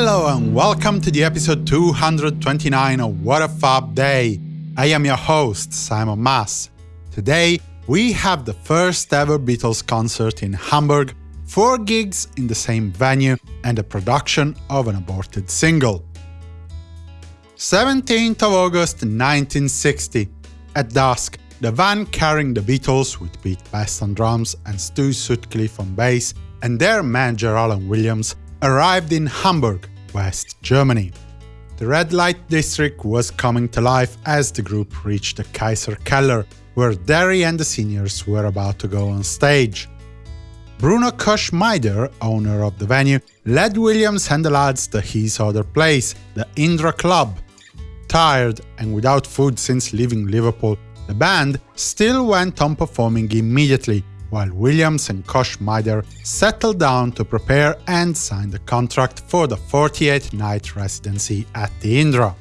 Hello and welcome to the episode 229 of What a Fab Day. I am your host, Simon Mas. Today, we have the first ever Beatles concert in Hamburg, four gigs in the same venue, and a production of an aborted single. 17th of August 1960. At dusk, the van carrying the Beatles with Pete Best on drums and Stu Sutcliffe on bass and their manager Alan Williams arrived in Hamburg, West Germany. The red light district was coming to life as the group reached the Kaiser Keller, where Derry and the seniors were about to go on stage. Bruno Koschmider, owner of the venue, led Williams and the lads to his other place, the Indra Club. Tired and without food since leaving Liverpool, the band still went on performing immediately, while Williams and Koschmider settled down to prepare and sign the contract for the 48-night residency at the Indra.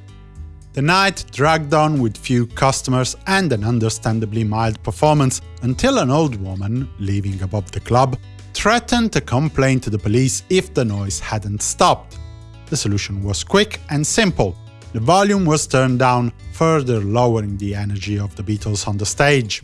The night dragged on with few customers and an understandably mild performance until an old woman, living above the club, threatened to complain to the police if the noise hadn't stopped. The solution was quick and simple. The volume was turned down, further lowering the energy of the Beatles on the stage.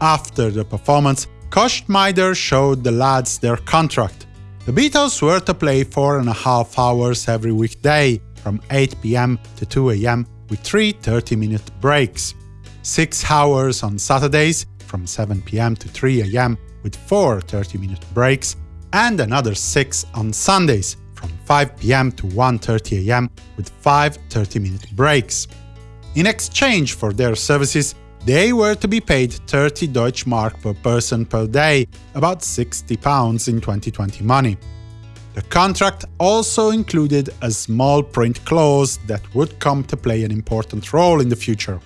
After the performance, Koschmider showed the lads their contract. The Beatles were to play four and a half hours every weekday, from 8 pm to 2 am, with three 30-minute breaks. Six hours on Saturdays, from 7 pm to 3 am, with four 30-minute breaks, and another six on Sundays, from 5 pm to 1.30 am, with five 30-minute breaks. In exchange for their services, they were to be paid 30 Deutsche Mark per person per day, about 60 pounds in 2020 money. The contract also included a small print clause that would come to play an important role in the future.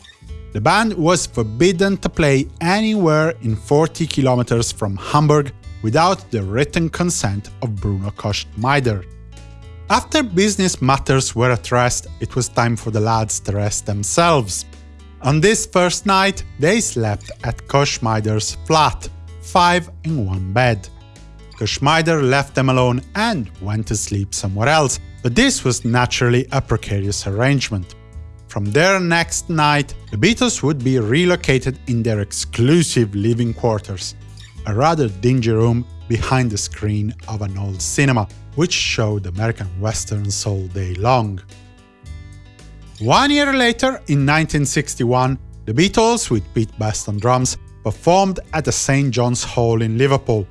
The band was forbidden to play anywhere in 40 kilometers from Hamburg without the written consent of Bruno Koschmider. After business matters were addressed, it was time for the lads to rest themselves. On this first night, they slept at Koschmider's flat, five in one bed. Koschmider left them alone and went to sleep somewhere else, but this was naturally a precarious arrangement. From their next night, the Beatles would be relocated in their exclusive living quarters, a rather dingy room behind the screen of an old cinema, which showed American westerns all day long. One year later, in 1961, the Beatles, with Pete Best on drums, performed at the St. John's Hall in Liverpool.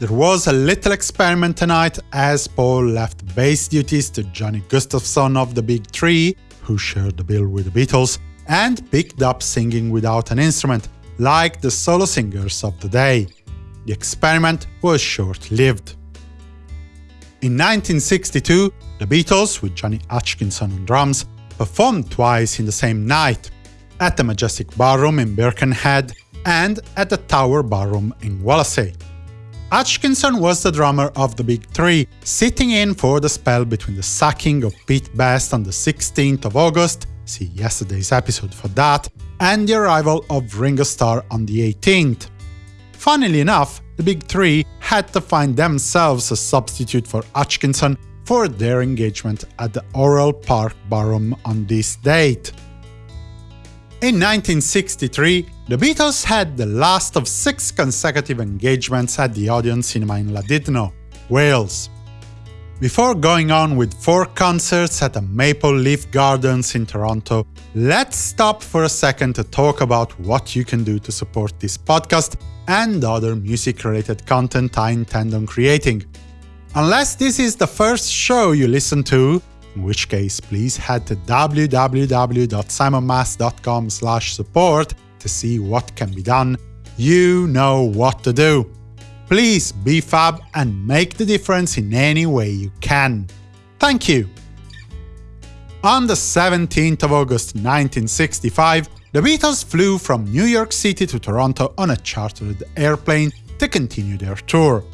There was a little experiment tonight as Paul left bass duties to Johnny Gustafson of the Big Three, who shared the bill with the Beatles, and picked up singing without an instrument, like the solo singers of the day. The experiment was short-lived. In 1962, the Beatles, with Johnny Hutchinson on drums, performed twice in the same night, at the Majestic Ballroom in Birkenhead and at the Tower Ballroom in Wallasey. Hutchinson was the drummer of the Big Three, sitting in for the spell between the sacking of Pete Best on the 16th of August see yesterday's episode for that, and the arrival of Ringo Starr on the 18th. Funnily enough, the Big Three had to find themselves a substitute for Hutchinson for their engagement at the Oriel Park Barum on this date. In 1963, the Beatles had the last of six consecutive engagements at the Odeon Cinema in Llandudno, Wales. Before going on with four concerts at the Maple Leaf Gardens in Toronto, let's stop for a second to talk about what you can do to support this podcast and other music-related content I intend on creating. Unless this is the first show you listen to, in which case please head to www.simonmas.com support to see what can be done. You know what to do. Please be fab and make the difference in any way you can. Thank you! On the 17th of August 1965, the Beatles flew from New York City to Toronto on a chartered airplane to continue their tour.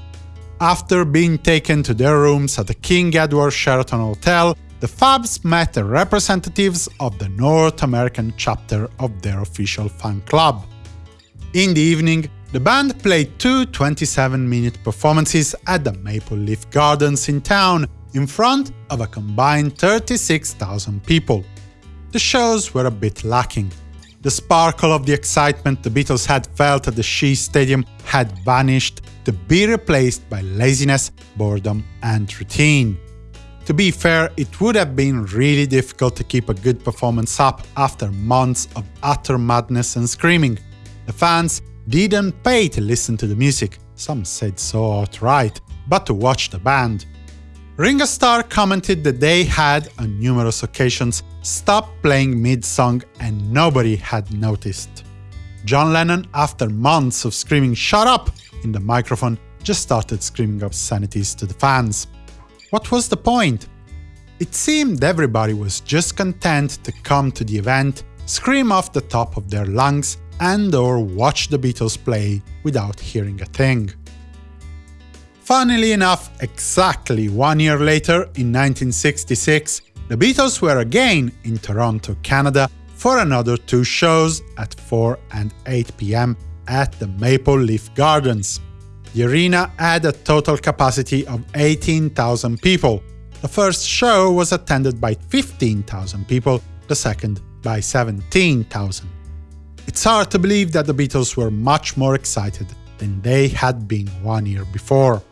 After being taken to their rooms at the King Edward Sheraton Hotel, the Fabs met the representatives of the North American chapter of their official fan club. In the evening, the band played two 27-minute performances at the Maple Leaf Gardens in town, in front of a combined 36,000 people. The shows were a bit lacking. The sparkle of the excitement the Beatles had felt at the Shea Stadium had vanished to be replaced by laziness, boredom and routine. To be fair, it would have been really difficult to keep a good performance up after months of utter madness and screaming. The fans didn't pay to listen to the music, some said so outright, but to watch the band. Ringo Starr commented that they had, on numerous occasions, stopped playing mid-song and nobody had noticed. John Lennon, after months of screaming shut up in the microphone, just started screaming obscenities to the fans. What was the point? It seemed everybody was just content to come to the event, scream off the top of their lungs, and or watch the Beatles play without hearing a thing. Funnily enough, exactly one year later, in 1966, the Beatles were again in Toronto, Canada for another two shows at 4 and 8 pm at the Maple Leaf Gardens. The arena had a total capacity of 18,000 people. The first show was attended by 15,000 people, the second by 17,000. It's hard to believe that the Beatles were much more excited than they had been one year before.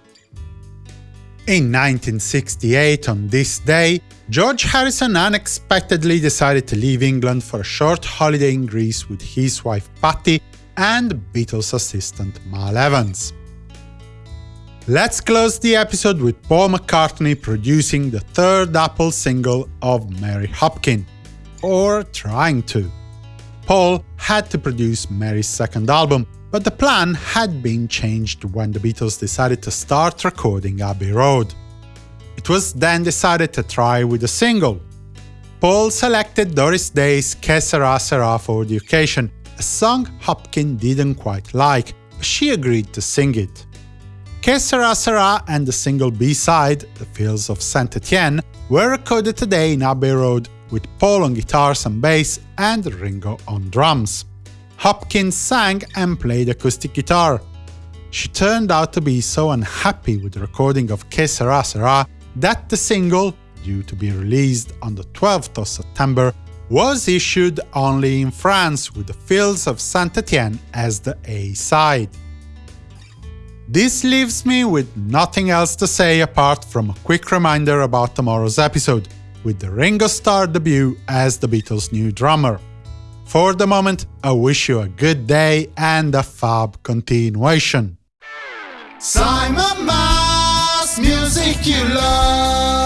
In 1968, on this day, George Harrison unexpectedly decided to leave England for a short holiday in Greece with his wife Pattie and Beatles assistant Mal Evans. Let's close the episode with Paul McCartney producing the third Apple single of Mary Hopkin, or trying to. Paul had to produce Mary's second album, but the plan had been changed when the Beatles decided to start recording Abbey Road. It was then decided to try with a single. Paul selected Doris Day's Que Sera Sera for the occasion, a song Hopkin didn't quite like, but she agreed to sing it. Que Sera Sera and the single B-side, The Fields of Saint Etienne, were recorded today in Abbey Road with Paul on guitars and bass and Ringo on drums. Hopkins sang and played acoustic guitar. She turned out to be so unhappy with the recording of Que Sera Sera that the single, due to be released on the 12th of September, was issued only in France with the Fields of Saint Etienne as the A-side. This leaves me with nothing else to say apart from a quick reminder about tomorrow's episode, with the Ringo Starr debut as the Beatles' new drummer. For the moment, I wish you a good day and a fab continuation. Simon Mas, music you love.